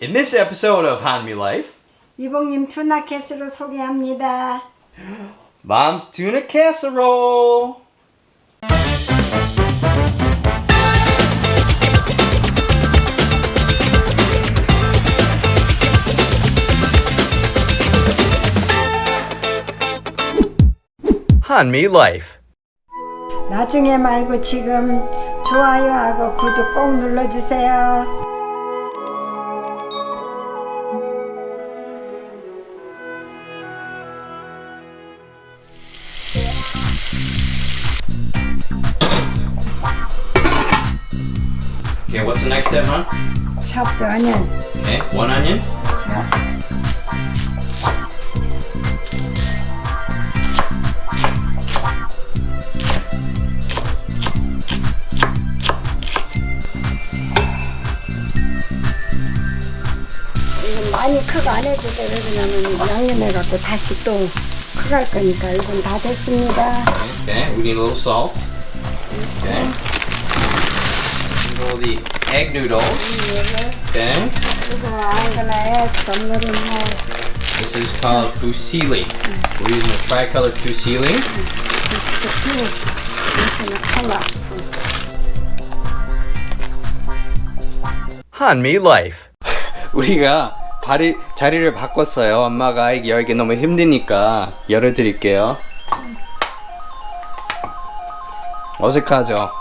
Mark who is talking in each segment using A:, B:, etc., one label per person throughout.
A: In this episode of Hanmi Life,
B: 이봉님 투나 캐스로 소개합니다.
A: Mom's Tuna Casserole. Hanmi Life.
B: 나중에 말고 지금 좋아요하고 구독 꼭 눌러주세요.
A: The next step, Mom?
B: Chop the onion.
A: Okay, one onion.
B: 이건 많이 크고 안 해도 돼. 왜냐면 양념해 갖고 다시 또 크갈 거니까 이건 다 됐습니다.
A: Okay, we need a little salt. Okay. Are the egg noodles. Okay. This is called fusilli. We're using a tricolored fusilli. 한미 Life. 우리가 자리, 자리를 바꿨어요. 엄마가 이게 열기 너무 힘드니까 열어드릴게요. 어색하죠?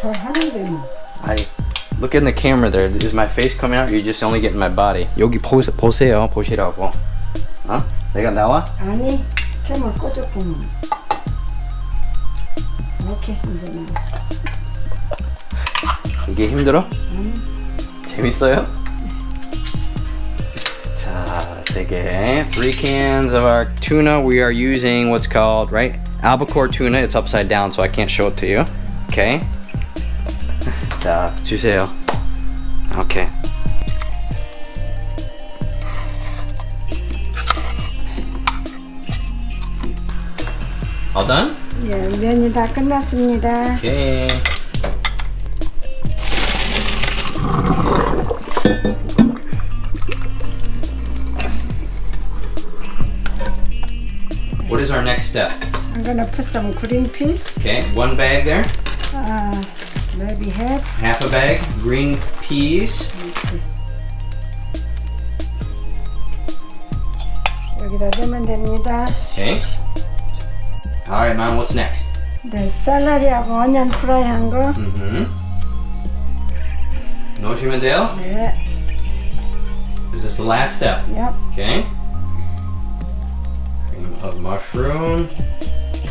B: 저 하는데 뭐.
A: I look in the camera there. Is my face coming out? Or you just only getting my body? 여기 보, 보세요. 보시라고. 어? 내가 나와?
B: 아니 캠을 꺼줬구만. 오케이 이제 나.
A: 이게 힘들어? 재밌어요? 자, 세 개. Three cans of our tuna. We are using what's called, right? Albacore tuna. It's upside down, so I can't show it to you. Okay. 자, 주세요. Okay. All done?
B: 예, 면이 다 끝났습니다.
A: Okay. What is our next step?
B: I'm gonna put some green peas.
A: Okay, one bag there,
B: Uh, maybe half.
A: half a bag, green peas.
B: Let's see. 여기다 넣으면 됩니다.
A: Okay. All right, mom. What's next?
B: 네, 샐러리하고 어니언 프라이한 거.
A: Mm-hmm. 넣으시면 돼요.
B: 네,
A: Is this the last step?
B: yep.
A: Okay. Cream of mushroom.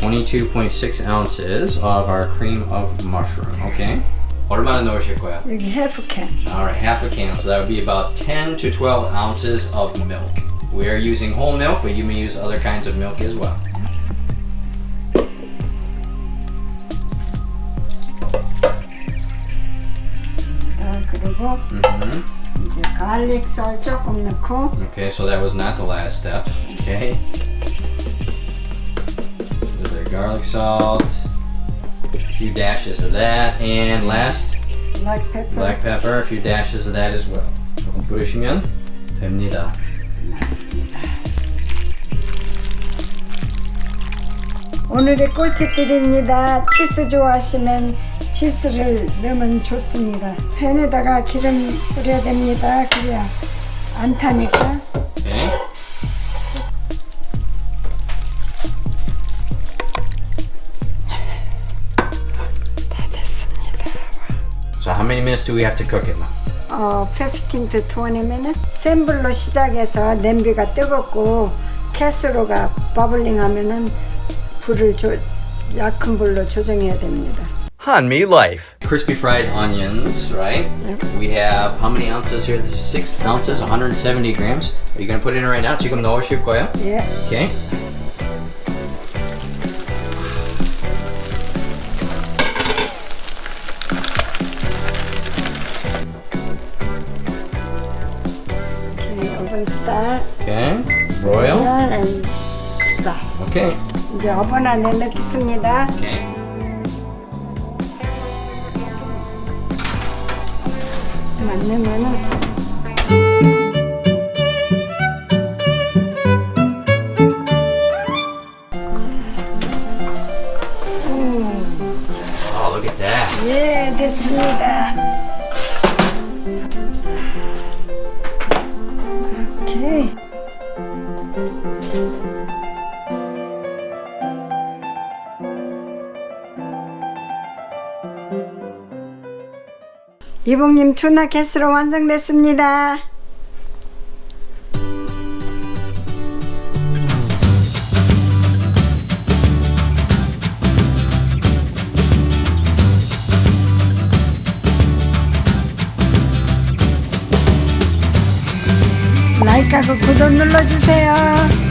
A: 22.6 ounces of our cream of mushroom, okay? What amount of nouriship go Half a can.
B: All right, half
A: a can. So that would be about 10 to 12 ounces of milk. We are using whole milk, but you may use other kinds of milk as well.
B: Mm
A: -hmm. Okay, so that was not the last step. Okay. Garlic salt, a few dashes of that, and last
B: black pepper
A: black pepper, a few dashes of that as well. 조금 뿌리시면 됩니다.
B: 맞습니다. 오늘의 꿀팁들입니다. 치즈 좋아하시면 치즈를 넣으면 좋습니다. 팬에다가 기름 뿌려야 됩니다. 그래야 안 타니까.
A: many minutes do we have to cook it?
B: 어, 15 to 20 minutes. 센 불로 시작해서 냄비가 뜨겁고 캐스로가 버블링 하면은 불을 조, 약한 불로 조정해야 됩니다.
A: Hanmi Life. Crispy fried onions, right? We have how many ounces here? This is six ounces, 170 grams. Are you gonna put it in right now? 지금 넣으실 거예요?
B: 예.
A: Okay.
B: 오케이.
A: 네.
B: 이제 어퍼나에 넣겠습니다. 오케이. 만들면은 음. 아, look at that. 예, 됐습니다. 이봉님 투나 캐스로 완성됐습니다. 라이크하고 구독 눌러주세요.